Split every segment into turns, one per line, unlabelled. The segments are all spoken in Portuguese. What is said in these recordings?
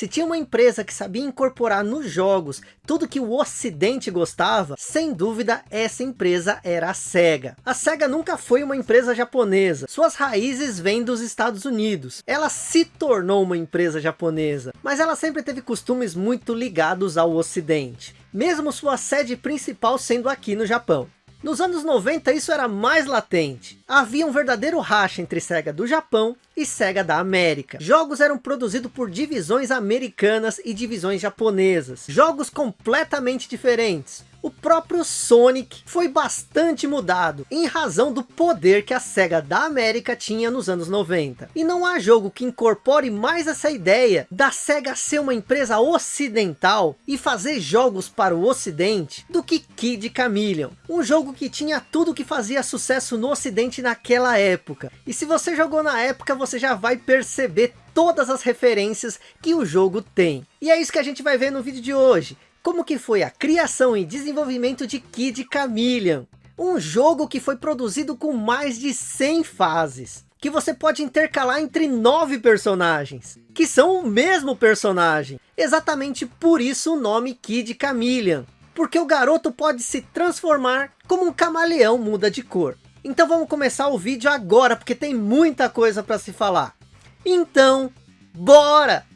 Se tinha uma empresa que sabia incorporar nos jogos tudo que o ocidente gostava, sem dúvida essa empresa era a SEGA. A SEGA nunca foi uma empresa japonesa, suas raízes vêm dos Estados Unidos. Ela se tornou uma empresa japonesa, mas ela sempre teve costumes muito ligados ao ocidente. Mesmo sua sede principal sendo aqui no Japão. Nos anos 90 isso era mais latente. Havia um verdadeiro racha entre SEGA do Japão e SEGA da América. Jogos eram produzidos por divisões americanas e divisões japonesas. Jogos completamente diferentes o próprio Sonic foi bastante mudado, em razão do poder que a SEGA da América tinha nos anos 90. E não há jogo que incorpore mais essa ideia da SEGA ser uma empresa ocidental e fazer jogos para o ocidente do que Kid Chameleon. Um jogo que tinha tudo que fazia sucesso no ocidente naquela época. E se você jogou na época, você já vai perceber todas as referências que o jogo tem. E é isso que a gente vai ver no vídeo de hoje como que foi a criação e desenvolvimento de Kid Chameleon. Um jogo que foi produzido com mais de 100 fases. Que você pode intercalar entre nove personagens. Que são o mesmo personagem. Exatamente por isso o nome Kid Chameleon. Porque o garoto pode se transformar como um camaleão muda de cor. Então vamos começar o vídeo agora, porque tem muita coisa para se falar. Então, bora!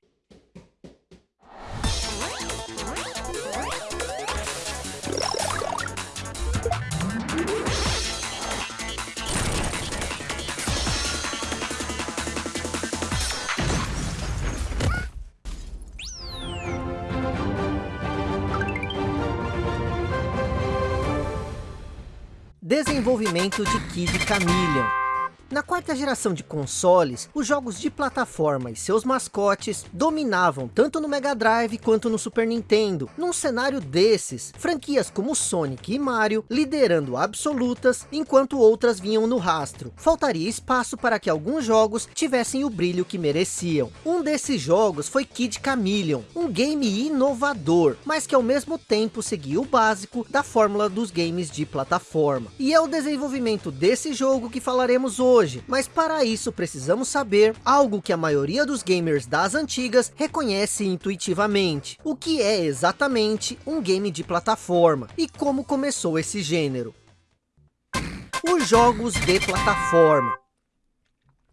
Desenvolvimento de Kid Chameleon na quarta geração de consoles, os jogos de plataforma e seus mascotes dominavam tanto no Mega Drive quanto no Super Nintendo. Num cenário desses, franquias como Sonic e Mario liderando absolutas, enquanto outras vinham no rastro. Faltaria espaço para que alguns jogos tivessem o brilho que mereciam. Um desses jogos foi Kid Chameleon, um game inovador, mas que ao mesmo tempo seguia o básico da fórmula dos games de plataforma. E é o desenvolvimento desse jogo que falaremos hoje hoje, mas para isso precisamos saber algo que a maioria dos gamers das antigas reconhece intuitivamente, o que é exatamente um game de plataforma e como começou esse gênero. Os jogos de plataforma.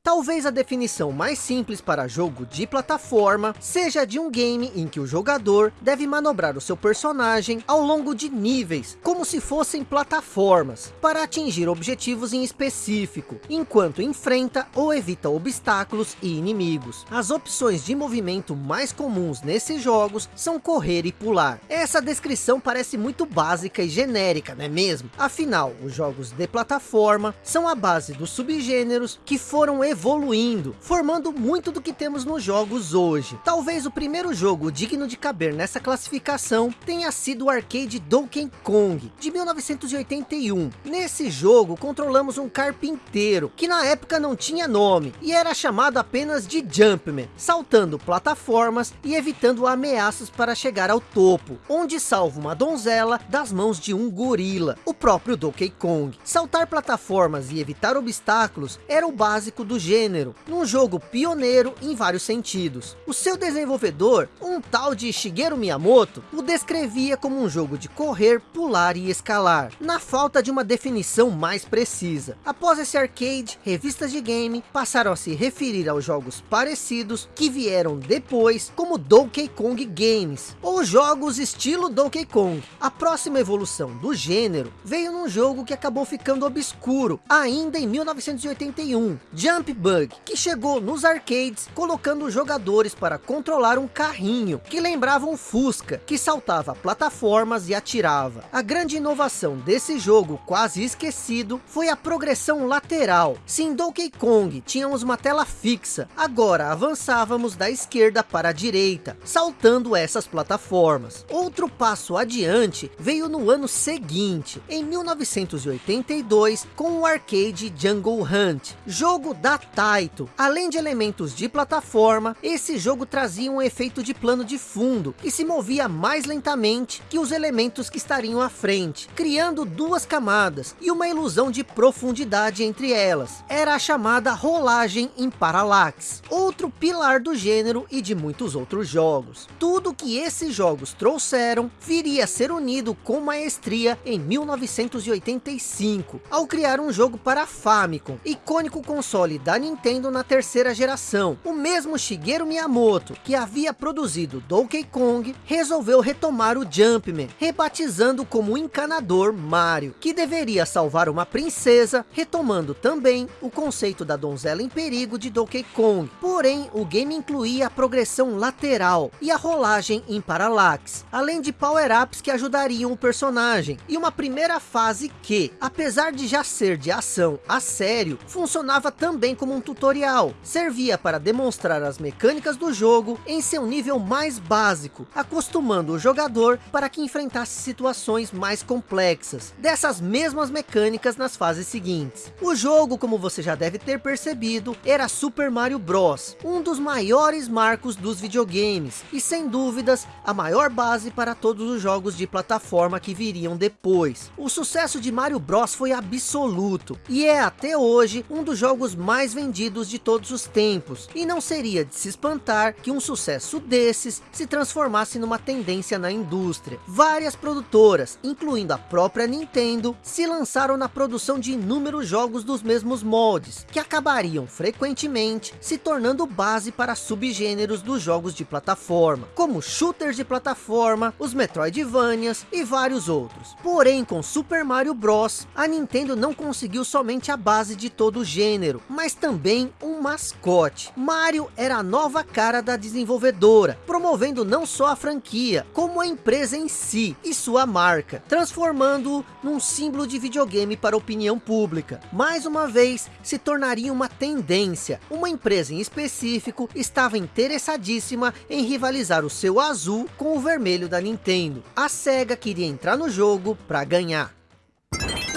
Talvez a definição mais simples para jogo de plataforma seja de um game em que o jogador deve manobrar o seu personagem ao longo de níveis, como se fossem plataformas, para atingir objetivos em específico, enquanto enfrenta ou evita obstáculos e inimigos. As opções de movimento mais comuns nesses jogos são correr e pular. Essa descrição parece muito básica e genérica, não é mesmo? Afinal, os jogos de plataforma são a base dos subgêneros que foram evoluindo, formando muito do que temos nos jogos hoje. Talvez o primeiro jogo digno de caber nessa classificação tenha sido o arcade Donkey Kong, de 1981. Nesse jogo, controlamos um carpinteiro, que na época não tinha nome, e era chamado apenas de Jumpman, saltando plataformas e evitando ameaças para chegar ao topo, onde salva uma donzela das mãos de um gorila, o próprio Donkey Kong. Saltar plataformas e evitar obstáculos era o básico do gênero, num jogo pioneiro em vários sentidos. O seu desenvolvedor, um tal de Shigeru Miyamoto, o descrevia como um jogo de correr, pular e escalar, na falta de uma definição mais precisa. Após esse arcade, revistas de game passaram a se referir aos jogos parecidos que vieram depois, como Donkey Kong Games, ou jogos estilo Donkey Kong. A próxima evolução do gênero veio num jogo que acabou ficando obscuro, ainda em 1981, Jump Bug, que chegou nos arcades colocando os jogadores para controlar um carrinho, que lembrava um Fusca, que saltava plataformas e atirava. A grande inovação desse jogo, quase esquecido, foi a progressão lateral. Se em Donkey Kong tínhamos uma tela fixa, agora avançávamos da esquerda para a direita, saltando essas plataformas. Outro passo adiante veio no ano seguinte, em 1982, com o arcade Jungle Hunt, jogo da Taito. Além de elementos de plataforma, esse jogo trazia um efeito de plano de fundo, que se movia mais lentamente que os elementos que estariam à frente, criando duas camadas e uma ilusão de profundidade entre elas. Era a chamada rolagem em parallax, outro pilar do gênero e de muitos outros jogos. Tudo que esses jogos trouxeram viria a ser unido com maestria em 1985, ao criar um jogo para Famicom, icônico console da Nintendo na terceira geração. O mesmo Shigeru Miyamoto, que havia produzido Donkey Kong, resolveu retomar o Jumpman, rebatizando como encanador Mario, que deveria salvar uma princesa, retomando também o conceito da donzela em perigo de Donkey Kong. Porém, o game incluía a progressão lateral e a rolagem em parallax, além de power-ups que ajudariam o personagem, e uma primeira fase que, apesar de já ser de ação a sério, funcionava também como um tutorial, servia para demonstrar as mecânicas do jogo em seu nível mais básico, acostumando o jogador para que enfrentasse situações mais complexas, dessas mesmas mecânicas nas fases seguintes. O jogo, como você já deve ter percebido, era Super Mario Bros, um dos maiores marcos dos videogames, e sem dúvidas, a maior base para todos os jogos de plataforma que viriam depois. O sucesso de Mario Bros foi absoluto, e é até hoje um dos jogos mais vendidos de todos os tempos, e não seria de se espantar que um sucesso desses se transformasse numa tendência na indústria. Várias produtoras, incluindo a própria Nintendo, se lançaram na produção de inúmeros jogos dos mesmos moldes, que acabariam frequentemente se tornando base para subgêneros dos jogos de plataforma, como shooters de plataforma, os Metroidvanias e vários outros. Porém, com Super Mario Bros, a Nintendo não conseguiu somente a base de todo o gênero, mas também um mascote. Mario era a nova cara da desenvolvedora, promovendo não só a franquia, como a empresa em si e sua marca, transformando-o num símbolo de videogame para a opinião pública. Mais uma vez, se tornaria uma tendência. Uma empresa em específico estava interessadíssima em rivalizar o seu azul com o vermelho da Nintendo. A SEGA queria entrar no jogo para ganhar.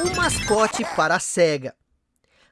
Um mascote para a SEGA.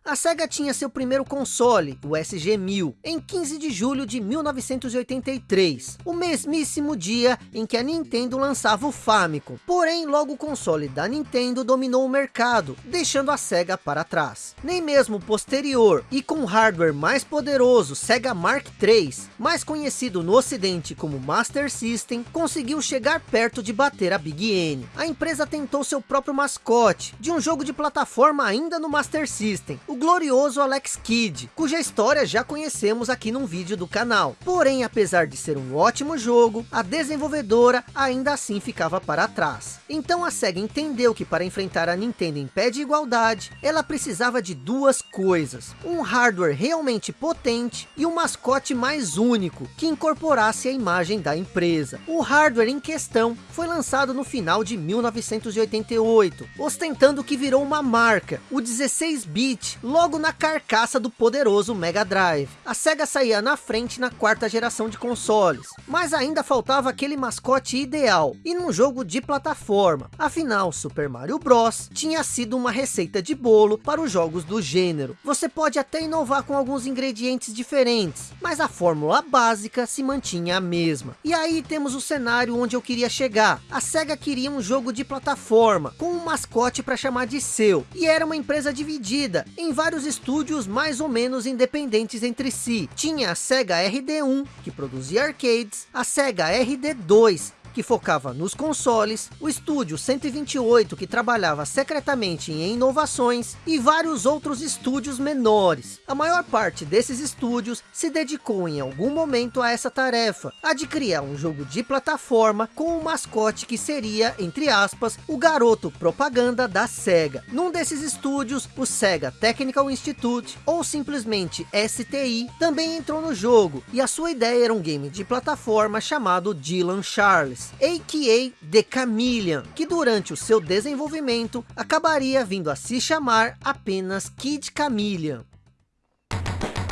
A SEGA tinha seu primeiro console, o SG-1000, em 15 de julho de 1983, o mesmíssimo dia em que a Nintendo lançava o Famicom. Porém, logo o console da Nintendo dominou o mercado, deixando a SEGA para trás. Nem mesmo posterior, e com hardware mais poderoso, SEGA Mark III, mais conhecido no ocidente como Master System, conseguiu chegar perto de bater a Big N. A empresa tentou seu próprio mascote, de um jogo de plataforma ainda no Master System, o glorioso Alex Kidd, cuja história já conhecemos aqui num vídeo do canal. Porém, apesar de ser um ótimo jogo, a desenvolvedora ainda assim ficava para trás. Então a SEGA entendeu que para enfrentar a Nintendo em pé de igualdade, ela precisava de duas coisas. Um hardware realmente potente e um mascote mais único, que incorporasse a imagem da empresa. O hardware em questão foi lançado no final de 1988, ostentando que virou uma marca, o 16-bit, logo na carcaça do poderoso Mega Drive. A SEGA saía na frente na quarta geração de consoles, mas ainda faltava aquele mascote ideal, e num jogo de plataforma. Afinal, Super Mario Bros. tinha sido uma receita de bolo para os jogos do gênero. Você pode até inovar com alguns ingredientes diferentes, mas a fórmula básica se mantinha a mesma. E aí temos o cenário onde eu queria chegar. A SEGA queria um jogo de plataforma, com um mascote para chamar de seu, e era uma empresa dividida em vários estúdios mais ou menos independentes entre si. Tinha a SEGA RD1, que produzia arcades, a SEGA RD2, que focava nos consoles, o estúdio 128 que trabalhava secretamente em inovações e vários outros estúdios menores. A maior parte desses estúdios se dedicou em algum momento a essa tarefa, a de criar um jogo de plataforma com um mascote que seria, entre aspas, o garoto propaganda da SEGA. Num desses estúdios, o SEGA Technical Institute, ou simplesmente STI, também entrou no jogo, e a sua ideia era um game de plataforma chamado Dylan Charles a.k.a. The Chameleon, que durante o seu desenvolvimento acabaria vindo a se chamar apenas Kid Chameleon.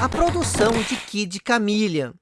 A produção de Kid Chameleon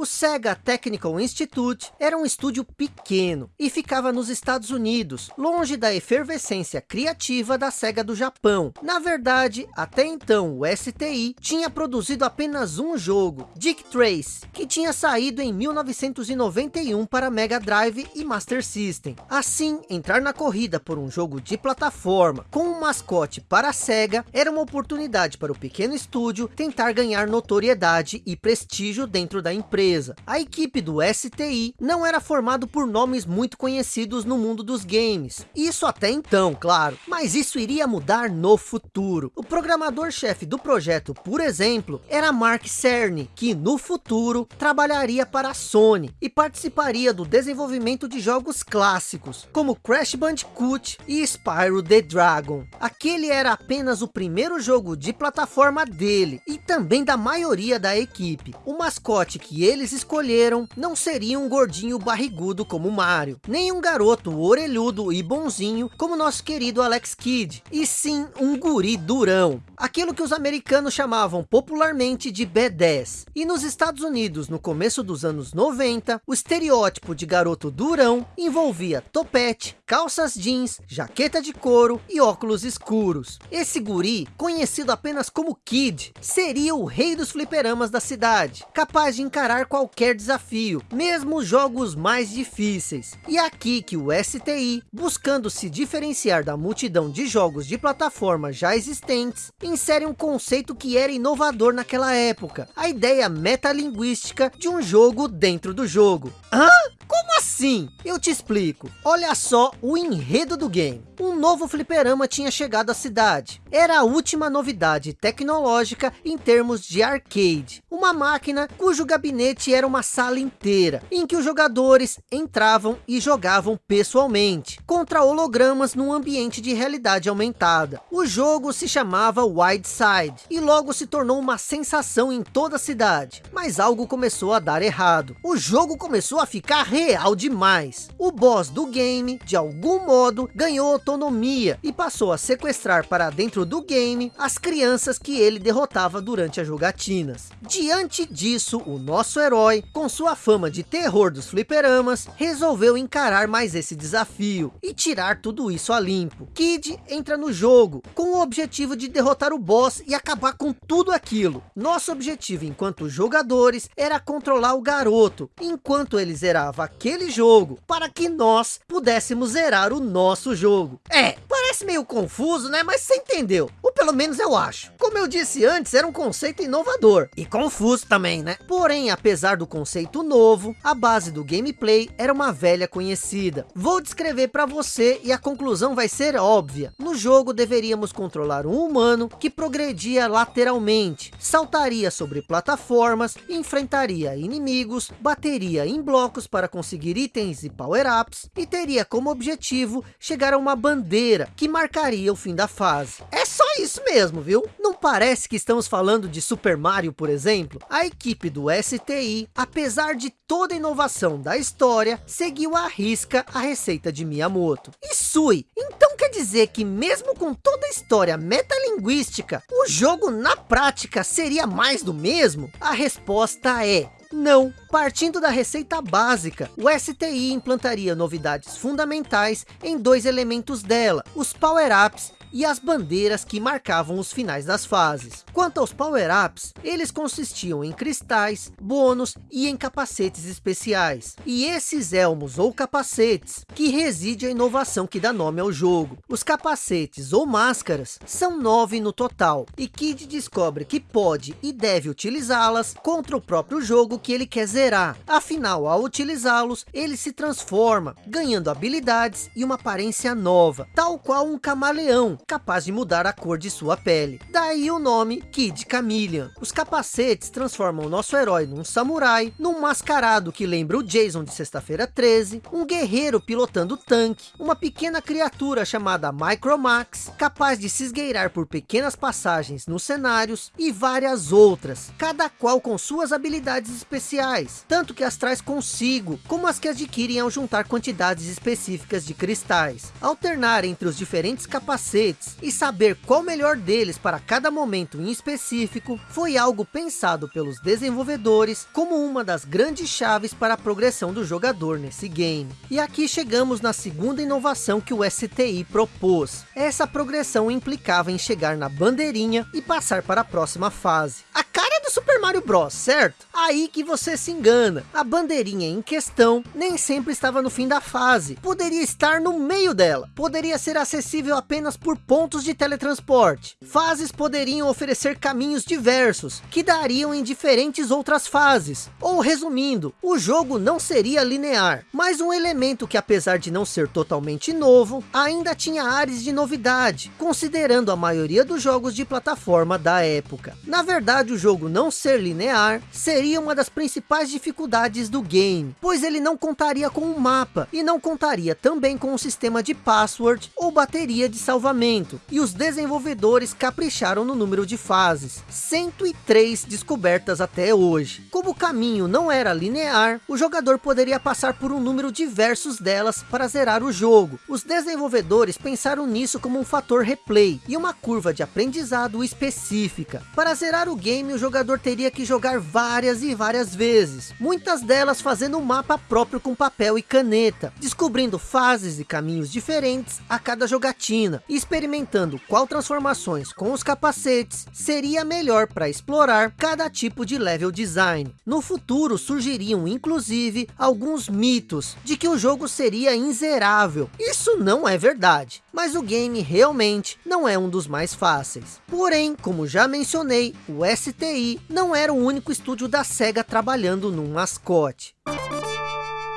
O Sega Technical Institute era um estúdio pequeno e ficava nos Estados Unidos, longe da efervescência criativa da Sega do Japão. Na verdade, até então o STI tinha produzido apenas um jogo, Dick Trace, que tinha saído em 1991 para Mega Drive e Master System. Assim, entrar na corrida por um jogo de plataforma com um mascote para a Sega era uma oportunidade para o pequeno estúdio tentar ganhar notoriedade e prestígio dentro da empresa. A equipe do STI não era formado por nomes muito conhecidos no mundo dos games. Isso até então, claro. Mas isso iria mudar no futuro. O programador-chefe do projeto, por exemplo, era Mark Cerny, que no futuro trabalharia para a Sony e participaria do desenvolvimento de jogos clássicos, como Crash Bandicoot e Spyro the Dragon. Aquele era apenas o primeiro jogo de plataforma dele e também da maioria da equipe. O mascote que eles escolheram não seria um gordinho barrigudo como Mario, nem um garoto orelhudo e bonzinho como nosso querido Alex Kidd, e sim um guri durão, aquilo que os americanos chamavam popularmente de B10. E nos Estados Unidos, no começo dos anos 90, o estereótipo de garoto durão envolvia topete, calças jeans, jaqueta de couro e óculos escuros. Esse guri, conhecido apenas como Kid, seria o rei dos fliperamas da cidade, capaz de encarar qualquer desafio, mesmo os jogos mais difíceis. E é aqui que o STI, buscando se diferenciar da multidão de jogos de plataforma já existentes, insere um conceito que era inovador naquela época, a ideia metalinguística de um jogo dentro do jogo. Hã? Como assim? Eu te explico. Olha só o enredo do game. Um novo fliperama tinha chegado à cidade. Era a última novidade tecnológica em termos de arcade. Uma máquina cujo gabinete era uma sala inteira, em que os jogadores entravam e jogavam pessoalmente, contra hologramas num ambiente de realidade aumentada. O jogo se chamava Wideside, e logo se tornou uma sensação em toda a cidade. Mas algo começou a dar errado. O jogo começou a ficar real demais. O boss do game, de algum modo, ganhou autonomia e passou a sequestrar para dentro do game as crianças que ele derrotava durante as jogatinas. Diante disso, o nosso herói, com sua fama de terror dos fliperamas, resolveu encarar mais esse desafio e tirar tudo isso a limpo. Kid entra no jogo com o objetivo de derrotar o boss e acabar com tudo aquilo. Nosso objetivo enquanto jogadores era controlar o garoto, enquanto ele zerava aquele jogo para que nós pudéssemos zerar o nosso jogo. É, parece meio confuso, né? Mas você entendeu. Ou pelo menos eu acho. Como eu disse antes, era um conceito inovador. E confuso também, né? Porém, apesar do conceito novo, a base do gameplay era uma velha conhecida. Vou descrever para você e a conclusão vai ser óbvia. No jogo deveríamos controlar um humano que progredia lateralmente, saltaria sobre plataformas, enfrentaria inimigos, bateria em blocos para conseguir itens e power-ups e teria como objetivo chegar a uma bandeira que marcaria o fim da fase. É só isso mesmo, viu? Não parece que estamos falando de Super Mario, por exemplo? A equipe do STI, apesar de toda a inovação da história, seguiu à risca a receita de Miyamoto. E Sui, então quer dizer que mesmo com toda a história metalinguística, o jogo na prática seria mais do mesmo? A resposta é não, partindo da receita básica, o STI implantaria novidades fundamentais em dois elementos dela, os power-ups e as bandeiras que marcavam os finais das fases. Quanto aos power-ups, eles consistiam em cristais, bônus e em capacetes especiais. E esses elmos ou capacetes, que reside a inovação que dá nome ao jogo. Os capacetes ou máscaras são nove no total, e Kid descobre que pode e deve utilizá-las contra o próprio jogo que ele quer zerar. Afinal, ao utilizá-los, ele se transforma, ganhando habilidades e uma aparência nova, tal qual um camaleão, capaz de mudar a cor de sua pele. Daí o nome Kid Chameleon. Os capacetes transformam o nosso herói num samurai, num mascarado que lembra o Jason de sexta-feira 13, um guerreiro pilotando tanque, uma pequena criatura chamada Micromax, capaz de se esgueirar por pequenas passagens nos cenários e várias outras, cada qual com suas habilidades especiais, tanto que as traz consigo, como as que adquirem ao juntar quantidades específicas de cristais. Alternar entre os diferentes capacetes capacetes e saber qual melhor deles para cada momento em específico foi algo pensado pelos desenvolvedores como uma das grandes chaves para a progressão do jogador nesse game. E aqui chegamos na segunda inovação que o STI propôs. Essa progressão implicava em chegar na bandeirinha e passar para a próxima fase. A Super Mario Bros, certo? Aí que você se engana. A bandeirinha em questão nem sempre estava no fim da fase. Poderia estar no meio dela. Poderia ser acessível apenas por pontos de teletransporte. Fases poderiam oferecer caminhos diversos, que dariam em diferentes outras fases. Ou resumindo, o jogo não seria linear, mas um elemento que apesar de não ser totalmente novo, ainda tinha áreas de novidade, considerando a maioria dos jogos de plataforma da época. Na verdade, o jogo não ser linear seria uma das principais dificuldades do game, pois ele não contaria com um mapa e não contaria também com um sistema de password ou bateria de salvamento. E os desenvolvedores capricharam no número de fases, 103 descobertas até hoje. Como o caminho não era linear, o jogador poderia passar por um número diversos delas para zerar o jogo. Os desenvolvedores pensaram nisso como um fator replay e uma curva de aprendizado específica. Para zerar o game, o jogador teria que jogar várias e várias vezes, muitas delas fazendo um mapa próprio com papel e caneta, descobrindo fases e caminhos diferentes a cada jogatina, experimentando qual transformações com os capacetes seria melhor para explorar cada tipo de level design. No futuro surgiriam inclusive alguns mitos de que o jogo seria inzerável. Isso não é verdade, mas o game realmente não é um dos mais fáceis. Porém, como já mencionei, o STI não era o único estúdio da SEGA trabalhando num mascote.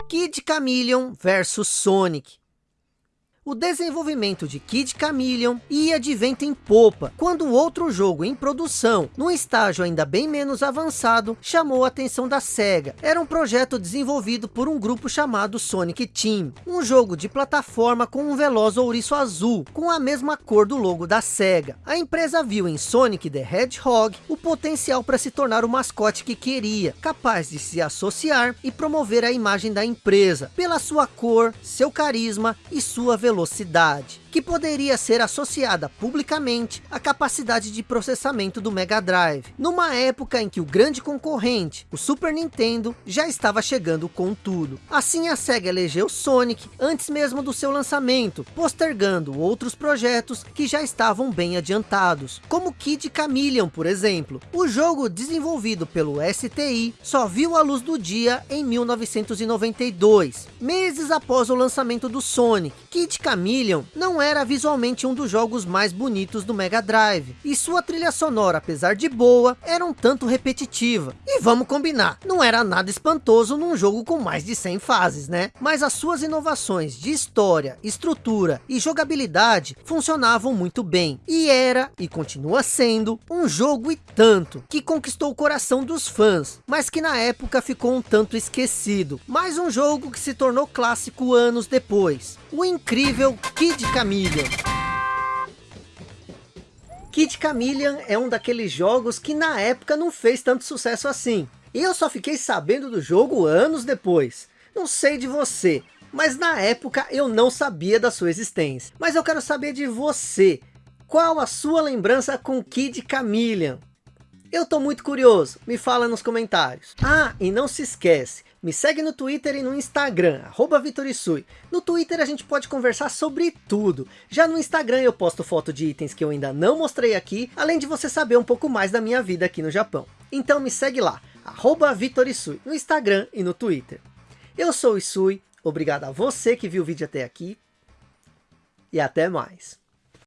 Kid Chameleon versus Sonic o desenvolvimento de Kid Chameleon ia de vento em popa, quando outro jogo em produção, num estágio ainda bem menos avançado, chamou a atenção da SEGA. Era um projeto desenvolvido por um grupo chamado Sonic Team, um jogo de plataforma com um veloz ouriço azul, com a mesma cor do logo da SEGA. A empresa viu em Sonic the Hedgehog o potencial para se tornar o mascote que queria, capaz de se associar e promover a imagem da empresa, pela sua cor, seu carisma e sua velocidade velocidade que poderia ser associada publicamente à capacidade de processamento do Mega Drive, numa época em que o grande concorrente, o Super Nintendo, já estava chegando com tudo. Assim a SEGA elegeu Sonic antes mesmo do seu lançamento, postergando outros projetos que já estavam bem adiantados, como Kid Chameleon, por exemplo. O jogo desenvolvido pelo STI só viu a luz do dia em 1992, meses após o lançamento do Sonic. Kid Chameleon não era visualmente um dos jogos mais bonitos do Mega Drive, e sua trilha sonora, apesar de boa, era um tanto repetitiva. E vamos combinar, não era nada espantoso num jogo com mais de 100 fases, né? Mas as suas inovações de história, estrutura e jogabilidade funcionavam muito bem, e era, e continua sendo, um jogo e tanto, que conquistou o coração dos fãs, mas que na época ficou um tanto esquecido. Mais um jogo que se tornou clássico anos depois, o incrível Kid Camille Chameleon. Kid Chameleon é um daqueles jogos que na época não fez tanto sucesso assim. E eu só fiquei sabendo do jogo anos depois. Não sei de você, mas na época eu não sabia da sua existência. Mas eu quero saber de você. Qual a sua lembrança com Kid Chameleon? Eu tô muito curioso, me fala nos comentários. Ah, e não se esquece, me segue no Twitter e no Instagram, arroba Vitorisui. No Twitter a gente pode conversar sobre tudo. Já no Instagram eu posto foto de itens que eu ainda não mostrei aqui, além de você saber um pouco mais da minha vida aqui no Japão. Então me segue lá, arroba Vitorisui, no Instagram e no Twitter. Eu sou o Isui, obrigado a você que viu o vídeo até aqui, e até mais.